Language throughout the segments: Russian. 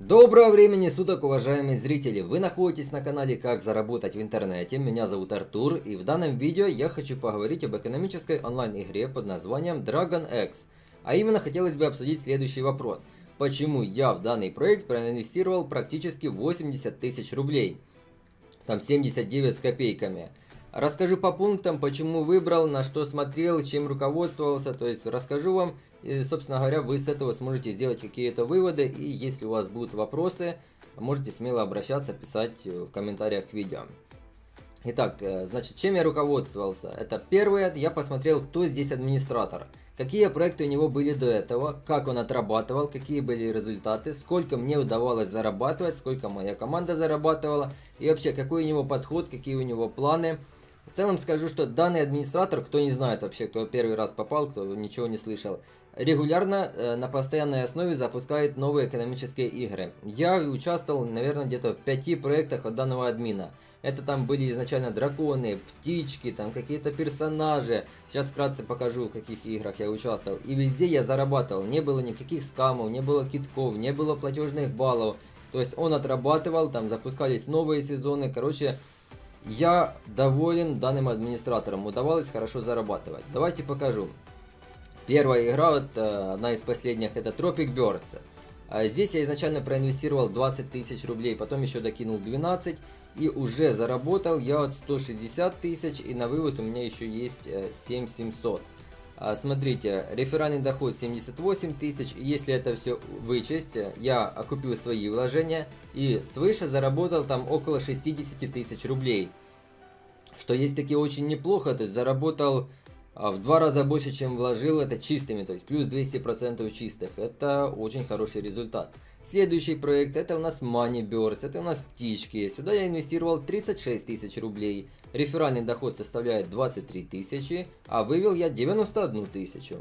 Доброго времени суток, уважаемые зрители! Вы находитесь на канале Как заработать в интернете. Меня зовут Артур, и в данном видео я хочу поговорить об экономической онлайн-игре под названием Dragon X. А именно хотелось бы обсудить следующий вопрос. Почему я в данный проект проинвестировал практически 80 тысяч рублей? Там 79 с копейками. Расскажу по пунктам, почему выбрал, на что смотрел, чем руководствовался. То есть расскажу вам, и, собственно говоря, вы с этого сможете сделать какие-то выводы. И если у вас будут вопросы, можете смело обращаться, писать в комментариях к видео. Итак, э, значит, чем я руководствовался? Это первое, я посмотрел, кто здесь администратор. Какие проекты у него были до этого, как он отрабатывал, какие были результаты, сколько мне удавалось зарабатывать, сколько моя команда зарабатывала, и вообще, какой у него подход, какие у него планы. В целом скажу, что данный администратор, кто не знает вообще, кто первый раз попал, кто ничего не слышал, регулярно э, на постоянной основе запускает новые экономические игры. Я участвовал, наверное, где-то в пяти проектах от данного админа. Это там были изначально драконы, птички, там какие-то персонажи. Сейчас вкратце покажу, в каких играх я участвовал. И везде я зарабатывал. Не было никаких скамов, не было китков, не было платежных баллов. То есть он отрабатывал, там запускались новые сезоны. Короче, я доволен данным администратором, удавалось хорошо зарабатывать. Давайте покажу. Первая игра, вот, э, одна из последних, это Tropic Birds. А здесь я изначально проинвестировал 20 тысяч рублей, потом еще докинул 12 и уже заработал я от 160 тысяч и на вывод у меня еще есть 7700. Э, а, смотрите, реферальный доход 78 тысяч, если это все вычесть, я окупил свои вложения и свыше заработал там около 60 тысяч рублей. Что есть таки очень неплохо, то есть заработал а, в два раза больше, чем вложил, это чистыми, то есть плюс 200% чистых. Это очень хороший результат. Следующий проект это у нас Money Birds, это у нас птички. Сюда я инвестировал 36 тысяч рублей. Реферальный доход составляет 23 тысячи, а вывел я 91 тысячу.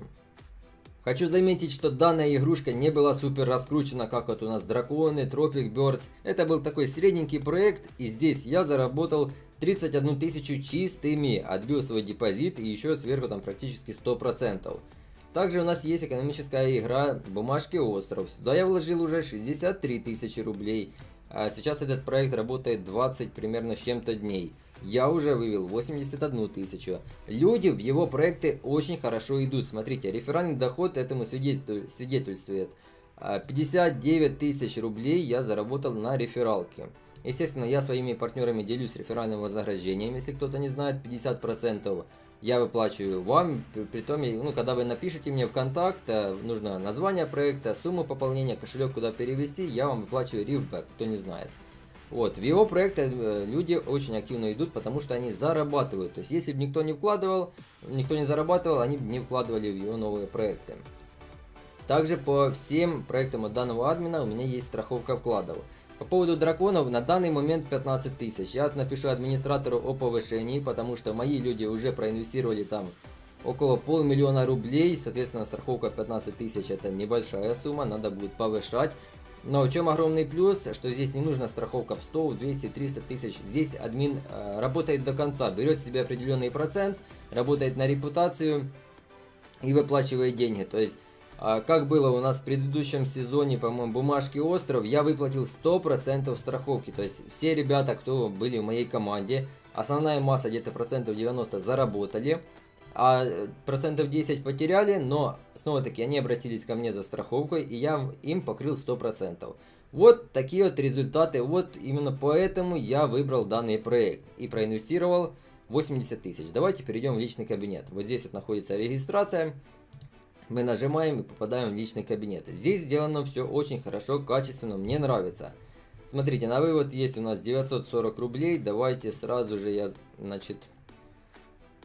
Хочу заметить, что данная игрушка не была супер раскручена, как вот у нас Драконы, Tropic Birds. Это был такой средненький проект, и здесь я заработал 31 тысячу чистыми, отбил свой депозит и еще сверху там практически 100%. Также у нас есть экономическая игра «Бумажки остров». Сюда я вложил уже 63 тысячи рублей. А сейчас этот проект работает 20 примерно с чем-то дней. Я уже вывел 81 тысячу. Люди в его проекты очень хорошо идут. Смотрите, реферальный доход этому свидетельствует. 59 а, тысяч рублей я заработал на рефералке. Естественно, я своими партнерами делюсь реферальным вознаграждением, если кто-то не знает, 50% я выплачиваю вам, при том, ну, когда вы напишите мне в контакт, э, нужно название проекта, сумму пополнения, кошелек куда перевести, я вам выплачиваю рифбэк, кто не знает. Вот, в его проекты э, люди очень активно идут, потому что они зарабатывают. То есть, если бы никто не вкладывал, никто не зарабатывал, они бы не вкладывали в его новые проекты. Также по всем проектам от данного админа у меня есть страховка вкладов. По поводу драконов, на данный момент 15 тысяч. Я напишу администратору о повышении, потому что мои люди уже проинвестировали там около полмиллиона рублей. Соответственно, страховка 15 тысяч это небольшая сумма, надо будет повышать. Но в чем огромный плюс, что здесь не нужна страховка в 100, 200, 300 тысяч. Здесь админ э, работает до конца, берет себе определенный процент, работает на репутацию и выплачивает деньги. То есть как было у нас в предыдущем сезоне, по-моему, бумажки остров, я выплатил 100% страховки. То есть все ребята, кто были в моей команде, основная масса где-то процентов 90 заработали, а процентов 10 потеряли, но снова-таки они обратились ко мне за страховкой, и я им покрыл 100%. Вот такие вот результаты, вот именно поэтому я выбрал данный проект и проинвестировал 80 тысяч. Давайте перейдем в личный кабинет. Вот здесь вот находится регистрация мы нажимаем и попадаем в личный кабинет. Здесь сделано все очень хорошо, качественно, мне нравится. Смотрите, на вывод есть у нас 940 рублей. Давайте сразу же я, значит,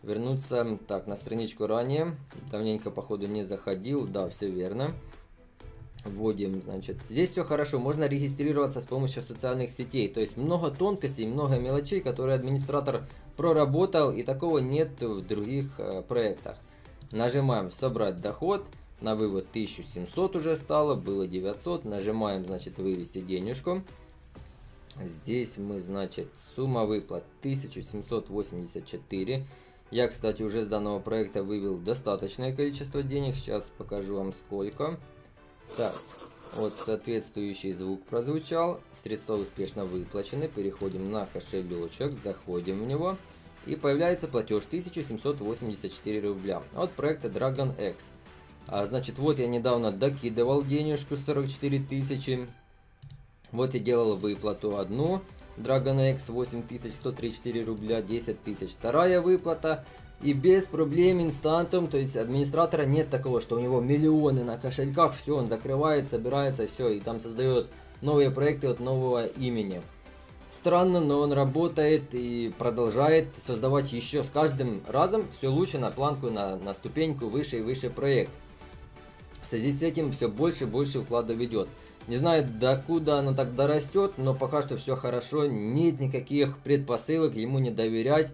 вернуться так на страничку ранее. Давненько, походу, не заходил. Да, все верно. Вводим, значит, здесь все хорошо, можно регистрироваться с помощью социальных сетей, то есть много тонкостей, много мелочей, которые администратор проработал, и такого нет в других э, проектах. Нажимаем «Собрать доход». На вывод 1700 уже стало, было 900. Нажимаем, значит, «Вывести денежку». Здесь мы, значит, сумма выплат 1784. Я, кстати, уже с данного проекта вывел достаточное количество денег. Сейчас покажу вам сколько. Так, Вот соответствующий звук прозвучал. Средства успешно выплачены. Переходим на кошелечек, заходим в него. И появляется платеж 1784 рубля от проекта Dragon X. А, значит, вот я недавно докидывал денежку 44 тысячи. Вот я делал выплату одну. Dragon X 8134 рубля, 10 тысяч. Вторая выплата и без проблем инстантом, то есть администратора нет такого, что у него миллионы на кошельках, все, он закрывает, собирается, все, и там создает новые проекты от нового имени. Странно, но он работает и продолжает создавать еще с каждым разом все лучше на планку, на, на ступеньку выше и выше проект. В связи с этим все больше и больше вкладов ведет. Не знаю, докуда оно так дорастет, но пока что все хорошо, нет никаких предпосылок ему не доверять.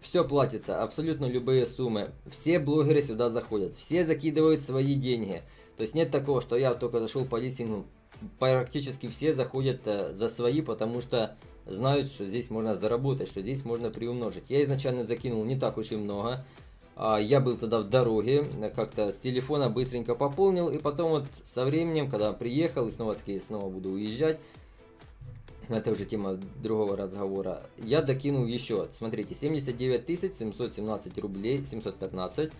Все платится, абсолютно любые суммы. Все блогеры сюда заходят, все закидывают свои деньги. То есть нет такого, что я только зашел по листингу. Практически все заходят э, за свои, потому что знают, что здесь можно заработать, что здесь можно приумножить. Я изначально закинул не так уж и много. А, я был тогда в дороге, как-то с телефона быстренько пополнил, и потом вот со временем, когда приехал и снова таки снова буду уезжать, это уже тема другого разговора. Я докинул еще, смотрите, 79 717 рублей, 715.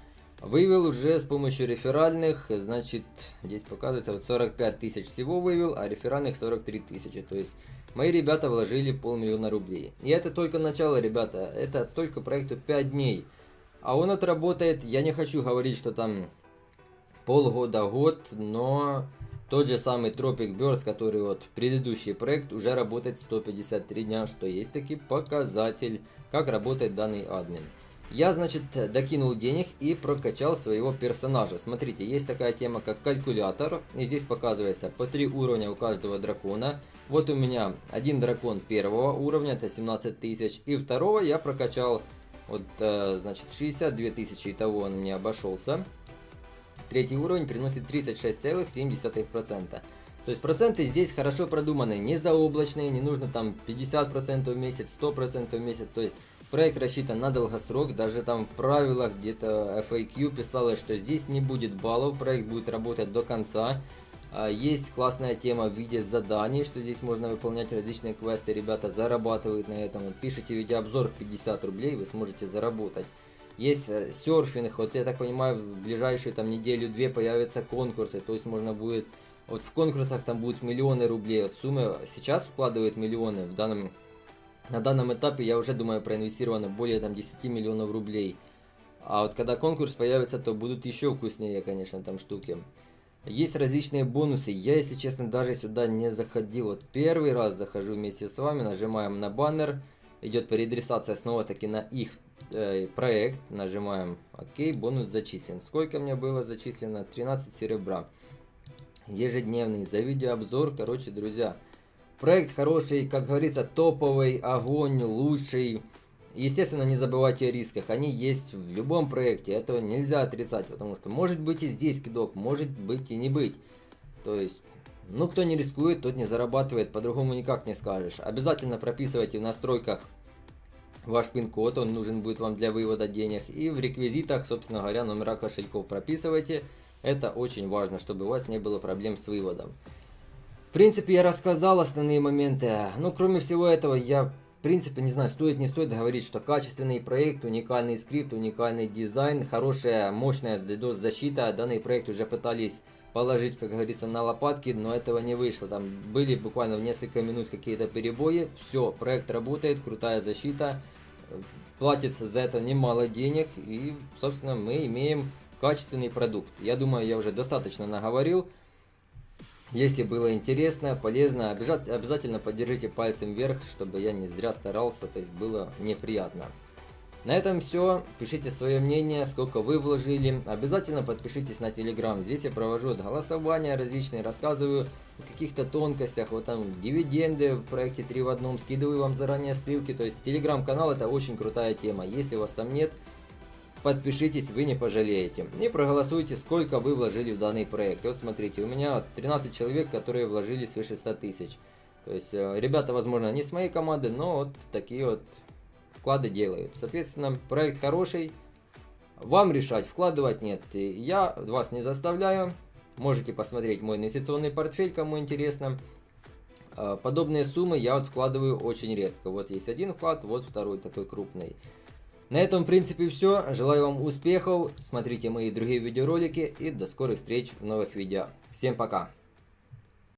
Вывел уже с помощью реферальных, значит, здесь показывается, вот 45 тысяч всего вывел, а реферальных 43 тысячи. То есть, мои ребята вложили полмиллиона рублей. И это только начало, ребята, это только проекту 5 дней. А он отработает, я не хочу говорить, что там полгода, год, но тот же самый Tropic Birds, который вот предыдущий проект, уже работает 153 дня, что есть таки показатель, как работает данный админ. Я, значит, докинул денег и прокачал своего персонажа. Смотрите, есть такая тема, как калькулятор. И здесь показывается по 3 уровня у каждого дракона. Вот у меня один дракон первого уровня, это 17 тысяч. И второго я прокачал, вот, э, значит, 62 тысячи, того он мне обошелся. Третий уровень приносит 36,7%. То есть проценты здесь хорошо продуманы, не заоблачные, не нужно там 50% в месяц, 100% в месяц. То есть проект рассчитан на долгосрок, даже там в правилах где-то FAQ писалось, что здесь не будет баллов, проект будет работать до конца. А, есть классная тема в виде заданий, что здесь можно выполнять различные квесты, ребята зарабатывают на этом. Вот пишите видеообзор 50 рублей, вы сможете заработать. Есть э, серфинг, вот я так понимаю, в ближайшую там неделю-две появятся конкурсы, то есть можно будет, вот в конкурсах там будут миллионы рублей, вот суммы сейчас вкладывают миллионы, в данном, на данном этапе я уже думаю проинвестировано более там 10 миллионов рублей. А вот когда конкурс появится, то будут еще вкуснее, конечно, там штуки. Есть различные бонусы. Я, если честно, даже сюда не заходил. Вот первый раз захожу вместе с вами, нажимаем на баннер. Идет переадресация снова таки на их э, проект, нажимаем ОК, бонус зачислен. Сколько мне было зачислено? 13 серебра. Ежедневный, за видеообзор, короче, друзья. Проект хороший, как говорится, топовый, огонь, лучший. Естественно, не забывайте о рисках, они есть в любом проекте, этого нельзя отрицать, потому что может быть и здесь кидок, может быть и не быть. То есть, ну кто не рискует, тот не зарабатывает, по-другому никак не скажешь. Обязательно прописывайте в настройках ваш пин-код, он нужен будет вам для вывода денег. И в реквизитах, собственно говоря, номера кошельков прописывайте. Это очень важно, чтобы у вас не было проблем с выводом. В принципе, я рассказал основные моменты. Ну, кроме всего этого, я, в принципе, не знаю, стоит, не стоит говорить, что качественный проект, уникальный скрипт, уникальный дизайн, хорошая, мощная DDoS-защита. Данный проект уже пытались положить, как говорится, на лопатки, но этого не вышло. Там были буквально в несколько минут какие-то перебои. Все, проект работает, крутая защита платится за это немало денег, и, собственно, мы имеем качественный продукт. Я думаю, я уже достаточно наговорил. Если было интересно, полезно, обязательно поддержите пальцем вверх, чтобы я не зря старался, то есть было неприятно. На этом все. Пишите свое мнение, сколько вы вложили. Обязательно подпишитесь на Телеграм. Здесь я провожу голосования различные, рассказываю о каких-то тонкостях. Вот там дивиденды в проекте 3 в одном. Скидываю вам заранее ссылки. То есть Телеграм-канал это очень крутая тема. Если вас там нет, подпишитесь, вы не пожалеете. И проголосуйте, сколько вы вложили в данный проект. вот смотрите, у меня 13 человек, которые вложили свыше 100 тысяч. То есть э, ребята, возможно, не с моей команды, но вот такие вот вклады делают. Соответственно, проект хороший, вам решать, вкладывать нет. Я вас не заставляю. Можете посмотреть мой инвестиционный портфель, кому интересно. А, подобные суммы я вот вкладываю очень редко. Вот есть один вклад, вот второй такой крупный. На этом, в принципе, все. Желаю вам успехов. Смотрите мои другие видеоролики и до скорых встреч в новых видео. Всем пока!